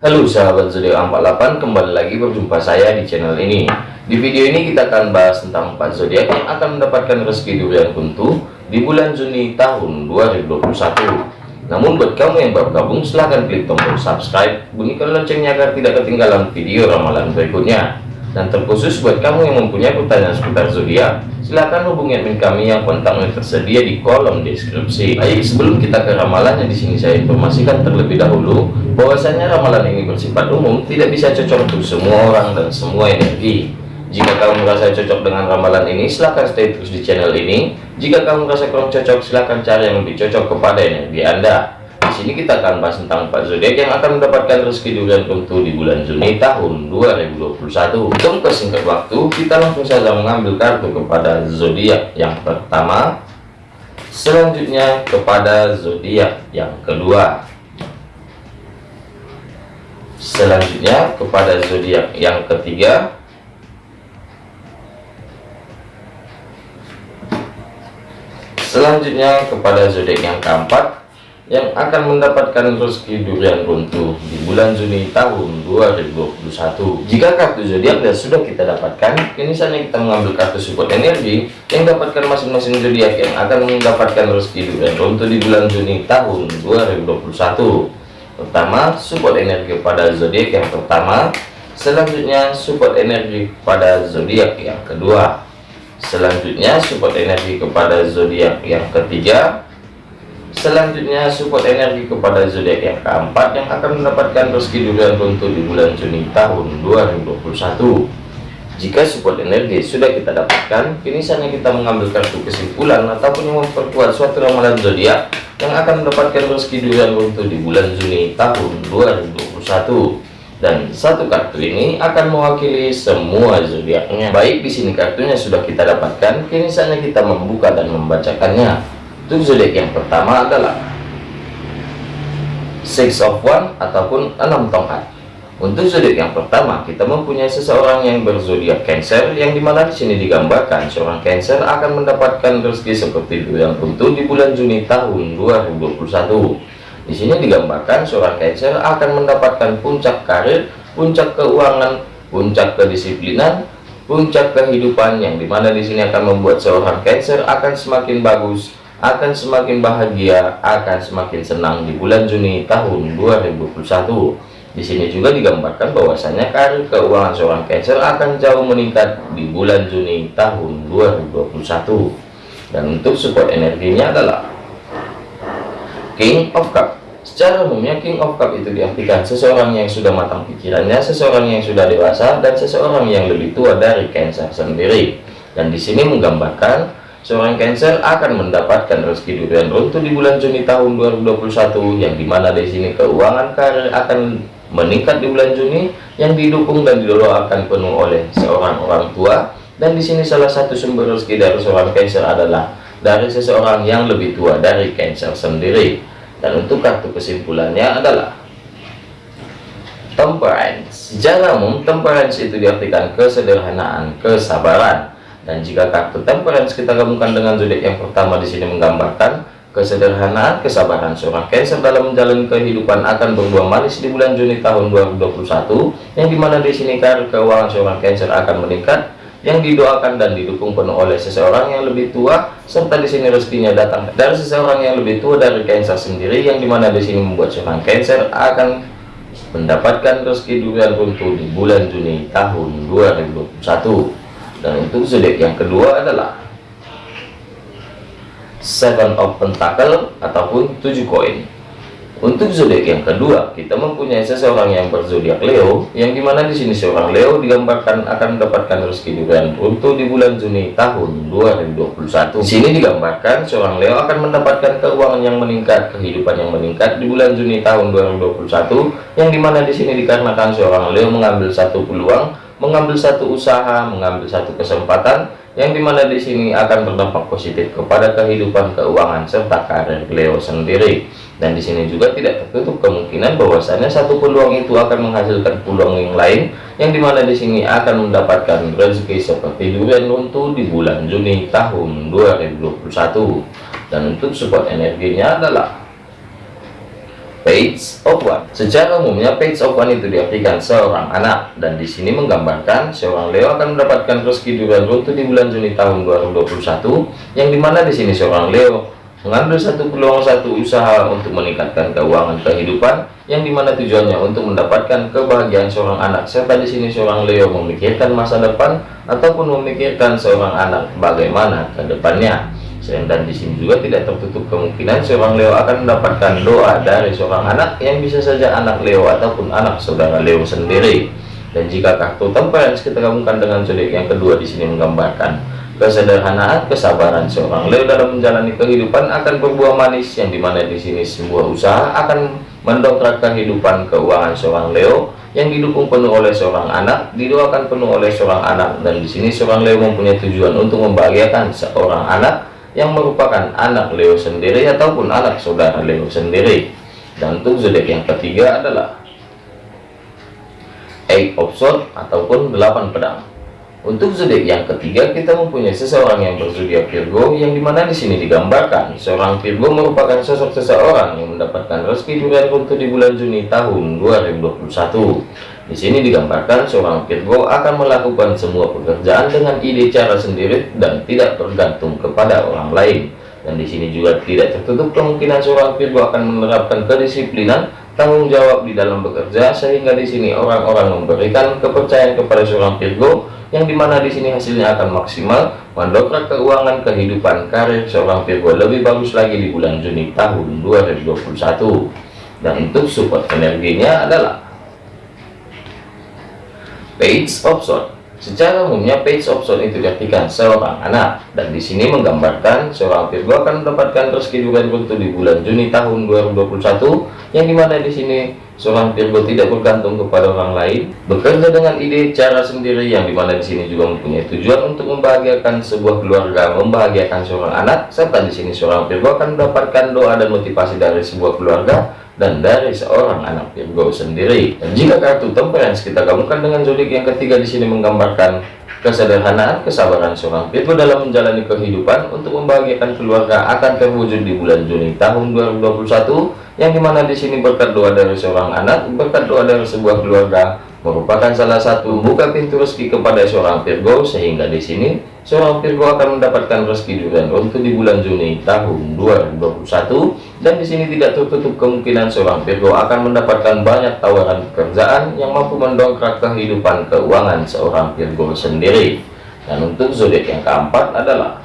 Halo sahabat zodiak 48 kembali lagi berjumpa saya di channel ini. Di video ini kita akan bahas tentang 4 zodiak yang akan mendapatkan rezeki durian kuntu di bulan Juni tahun 2021 namun buat kamu yang baru gabung silahkan klik tombol subscribe bunyikan loncengnya agar tidak ketinggalan video ramalan berikutnya dan terkhusus buat kamu yang mempunyai pertanyaan seputar zodiak silahkan hubungi admin kami yang kontaknya tersedia di kolom deskripsi. Baik sebelum kita ke ramalannya di sini saya informasikan terlebih dahulu bahwasanya ramalan ini bersifat umum tidak bisa cocok untuk semua orang dan semua energi. Jika kamu merasa cocok dengan ramalan ini silahkan stay terus di channel ini. Jika kamu merasa kurang cocok silahkan cari yang lebih cocok kepada energi anda sini kita akan bahas tentang empat zodiak yang akan mendapatkan rezeki durian tentu di bulan Juni tahun 2021. Untuk persingkat waktu, kita langsung saja mengambil kartu kepada zodiak yang pertama, selanjutnya kepada zodiak yang kedua, selanjutnya kepada zodiak yang ketiga, selanjutnya kepada zodiak yang keempat yang akan mendapatkan rezeki durian runtuh di bulan Juni tahun 2021 jika kartu zodiak dan sudah kita dapatkan kini saatnya kita mengambil kartu support energi yang dapatkan masing-masing zodiak yang akan mendapatkan rezeki durian runtuh di bulan Juni tahun 2021 pertama support energi pada zodiak yang pertama. Selanjutnya support energi pada zodiak yang kedua. Selanjutnya support energi kepada zodiak yang ketiga Selanjutnya support energi kepada zodiak yang keempat yang akan mendapatkan rezeki durian runtuh di bulan Juni tahun 2021. Jika support energi sudah kita dapatkan, kini saatnya kita mengambil kartu kesimpulan ataupun memperkuat suatu ramalan zodiak yang akan mendapatkan rezeki durian runtuh di bulan Juni tahun 2021 dan satu kartu ini akan mewakili semua zodiaknya. Baik di sini kartunya sudah kita dapatkan, kini saatnya kita membuka dan membacakannya. Untuk zodiak yang pertama adalah Six of One ataupun enam tongkat. Untuk zodiak yang pertama, kita mempunyai seseorang yang berzodiak Cancer, yang di mana di sini digambarkan seorang Cancer akan mendapatkan rezeki seperti yang tentu di bulan Juni tahun 2021. Di sini digambarkan seorang Cancer akan mendapatkan puncak karir, puncak keuangan, puncak kedisiplinan, puncak kehidupan yang di mana di sini akan membuat seorang Cancer akan semakin bagus akan semakin bahagia, akan semakin senang di bulan Juni tahun 2021. Di sini juga digambarkan bahwasanya karir keuangan seorang Cancer akan jauh meningkat di bulan Juni tahun 2021. Dan untuk support energinya adalah King of Cup. Secara umumnya King of Cup itu diartikan seseorang yang sudah matang pikirannya, seseorang yang sudah dewasa, dan seseorang yang lebih tua dari Cancer sendiri. Dan di sini menggambarkan Seorang Cancer akan mendapatkan rezeki durian runtuh di bulan Juni tahun 2021 yang di mana di sini keuangan karir akan meningkat di bulan Juni yang didukung dan didoakan penuh oleh seorang orang tua. Dan di sini salah satu sumber rezeki dari seorang Cancer adalah dari seseorang yang lebih tua dari Cancer sendiri. Dan untuk kartu kesimpulannya adalah Temperance. Secara umum, temperance itu diartikan kesederhanaan, kesabaran, dan jika kartu temperance kita gabungkan dengan zodiak yang pertama di sini menggambarkan kesederhanaan, kesabaran seorang Cancer dalam menjalani kehidupan akan berbuah manis di bulan Juni tahun 2021, yang di mana di sini karir keuangan seorang Cancer akan meningkat, yang didoakan dan didukung penuh oleh seseorang yang lebih tua, serta di sini rezekinya datang dari seseorang yang lebih tua dari Cancer sendiri, yang di mana di sini membuat seorang Cancer akan mendapatkan rezeki durian runtuh di bulan Juni tahun 2021 dan untuk zodiak yang kedua adalah seven of pentacle ataupun tujuh koin untuk zodiak yang kedua kita mempunyai seseorang yang berzodiak Leo yang di mana di sini seorang Leo digambarkan akan mendapatkan rezeki durian untuk di bulan Juni tahun 2021 di sini digambarkan seorang Leo akan mendapatkan keuangan yang meningkat kehidupan yang meningkat di bulan Juni tahun 2021 yang di mana di sini dikarenakan seorang Leo mengambil satu peluang mengambil satu usaha, mengambil satu kesempatan yang di mana di sini akan berdampak positif kepada kehidupan keuangan serta karir Leo sendiri. Dan di sini juga tidak tertutup kemungkinan bahwasanya satu peluang itu akan menghasilkan peluang yang lain yang di mana di sini akan mendapatkan rezeki seperti durian runtuh di bulan Juni tahun 2021. Dan untuk support energinya adalah Page of One. Secara umumnya page of one itu diartikan seorang anak. Dan di sini menggambarkan seorang Leo akan mendapatkan rezeki durian runtuh di bulan Juni tahun 2021 yang di mana di sini seorang Leo mengambil satu peluang satu usaha untuk meningkatkan keuangan kehidupan yang di mana tujuannya untuk mendapatkan kebahagiaan seorang anak. Serta di sini seorang Leo memikirkan masa depan ataupun memikirkan seorang anak bagaimana ke depannya dan di sini juga tidak tertutup kemungkinan seorang Leo akan mendapatkan doa dari seorang anak yang bisa saja anak Leo ataupun anak saudara Leo sendiri. Dan jika kartu temperance kita gabungkan dengan zodiak yang kedua di sini menggambarkan kesederhanaan, kesabaran seorang Leo dalam menjalani kehidupan akan berbuah manis yang di mana di sini sebuah usaha akan mendongkrak kehidupan keuangan seorang Leo yang didukung penuh oleh seorang anak, didoakan penuh oleh seorang anak dan di sini seorang Leo mempunyai tujuan untuk membahagiakan seorang anak yang merupakan anak Leo sendiri ataupun anak saudara Leo sendiri. Dan untuk zodiak yang ketiga adalah eight of swords ataupun delapan pedang. Untuk zodiak yang ketiga kita mempunyai seseorang yang berzodiak Virgo yang di mana di sini digambarkan seorang Virgo merupakan sosok seseorang yang mendapatkan rezeki durian untuk di bulan Juni tahun 2021 di sini digambarkan seorang Virgo akan melakukan semua pekerjaan dengan ide cara sendiri dan tidak bergantung kepada orang lain. Dan di sini juga tidak tertutup kemungkinan seorang Virgo akan menerapkan kedisiplinan tanggung jawab di dalam bekerja sehingga di sini orang-orang memberikan kepercayaan kepada seorang Virgo yang di mana di sini hasilnya akan maksimal mendongkrak keuangan kehidupan karir seorang Virgo lebih bagus lagi di bulan Juni tahun 2021 dan untuk support energinya adalah page sword secara umumnya page sword itu diartikan seorang anak. Dan di sini menggambarkan seorang Virgo akan mendapatkan rezeki durian runtuh di bulan Juni tahun 2021 yang di mana di sini seorang Virgo tidak bergantung kepada orang lain bekerja dengan ide cara sendiri yang di mana di sini juga mempunyai tujuan untuk membahagiakan sebuah keluarga membahagiakan seorang anak serta di sini seorang Virgo akan mendapatkan doa dan motivasi dari sebuah keluarga dan dari seorang anak Virgo sendiri. Dan jika kartu temperance kita gabungkan dengan zodiak yang ketiga di sini menggambarkan kesederhanaan, kesabaran seorang Virgo dalam menjalani kehidupan untuk membahagiakan keluarga akan terwujud di bulan Juni tahun 2021 yang di mana di sini berkat doa dari seorang anak, berkat doa dari sebuah keluarga merupakan salah satu buka pintu rezeki kepada seorang Virgo sehingga di sini seorang Virgo akan mendapatkan rezeki durian untuk di bulan Juni tahun 2021 dan di sini tidak tertutup kemungkinan seorang Virgo akan mendapatkan banyak tawaran pekerjaan yang mampu mendongkrak kehidupan keuangan seorang Virgo sendiri. Dan untuk zodiak yang keempat adalah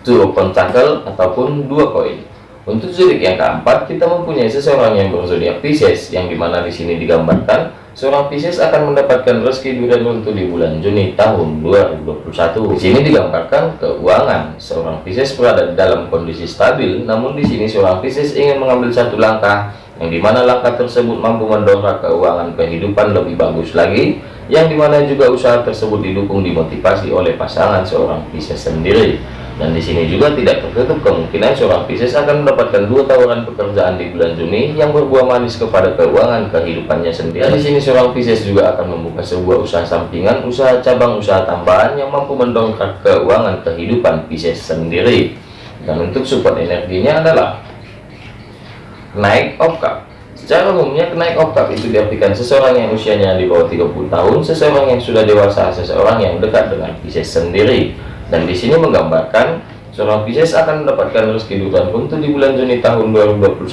Two Pentacle ataupun dua koin untuk zodiak yang keempat, kita mempunyai seseorang yang berzodiak Pisces, yang di mana di sini digambarkan seorang Pisces akan mendapatkan rezeki durian untuk di bulan Juni tahun 2021. Di sini digambarkan keuangan seorang Pisces berada dalam kondisi stabil, namun di sini seorang Pisces ingin mengambil satu langkah yang di mana langkah tersebut mampu mendongkrak keuangan kehidupan lebih bagus lagi, yang di mana juga usaha tersebut didukung dimotivasi oleh pasangan seorang Pisces sendiri dan di sini juga tidak tertutup kemungkinan seorang Pisces akan mendapatkan dua tawaran pekerjaan di bulan Juni yang berbuah manis kepada keuangan kehidupannya sendiri. Dan di sini seorang Pisces juga akan membuka sebuah usaha sampingan, usaha cabang, usaha tambahan yang mampu mendongkrak keuangan kehidupan Pisces sendiri. Dan untuk support energinya adalah naik of cup. Secara umumnya naik of cup itu diartikan seseorang yang usianya di bawah 30 tahun, seseorang yang sudah dewasa, seseorang yang dekat dengan Pisces sendiri dan di sini menggambarkan seorang Pisces akan mendapatkan rezeki durian untuk di bulan Juni tahun 2021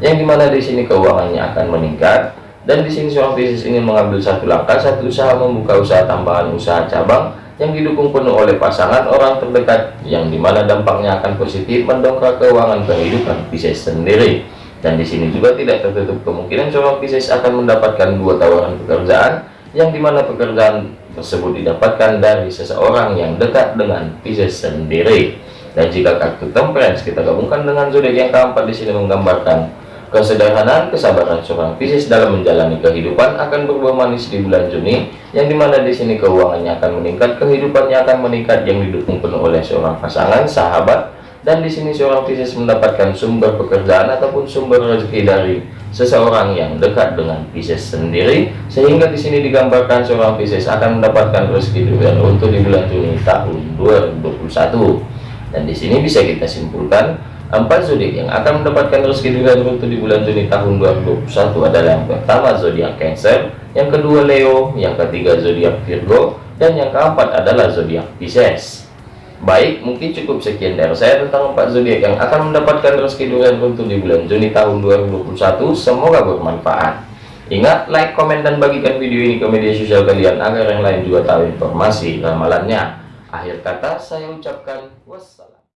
yang di mana di sini keuangannya akan meningkat. Dan di sini seorang Pisces ingin mengambil satu langkah satu usaha membuka usaha tambahan usaha cabang yang didukung penuh oleh pasangan orang terdekat yang di mana dampaknya akan positif mendongkrak keuangan kehidupan Pisces sendiri. Dan di sini juga tidak tertutup kemungkinan seorang Pisces akan mendapatkan dua tawaran pekerjaan yang di mana pekerjaan tersebut didapatkan dari seseorang yang dekat dengan Pisces sendiri. Dan jika kartu temperance kita gabungkan dengan zodiak yang keempat di sini menggambarkan kesederhanaan, kesabaran seorang Pisces dalam menjalani kehidupan akan berbuah manis di bulan Juni, yang di mana di sini keuangannya akan meningkat, kehidupannya akan meningkat yang didukung penuh oleh seorang pasangan, sahabat, dan di sini seorang Pisces mendapatkan sumber pekerjaan ataupun sumber rezeki dari seseorang yang dekat dengan Pisces sendiri sehingga di sini digambarkan seorang Pisces akan mendapatkan rezeki durian untuk di bulan Juni tahun 2021 dan di sini bisa kita simpulkan Empat zodiak yang akan mendapatkan rezeki durian runtuh di bulan Juni tahun 2021 adalah yang pertama zodiak Cancer, yang kedua Leo, yang ketiga zodiak Virgo, dan yang keempat adalah zodiak Pisces. Baik, mungkin cukup sekian dari saya tentang empat zodiak yang akan mendapatkan rezeki durian runtuh di bulan Juni tahun 2021. Semoga bermanfaat. Ingat, like, komen, dan bagikan video ini ke media sosial kalian agar yang lain juga tahu informasi ramalannya. Akhir kata, saya ucapkan wassalam.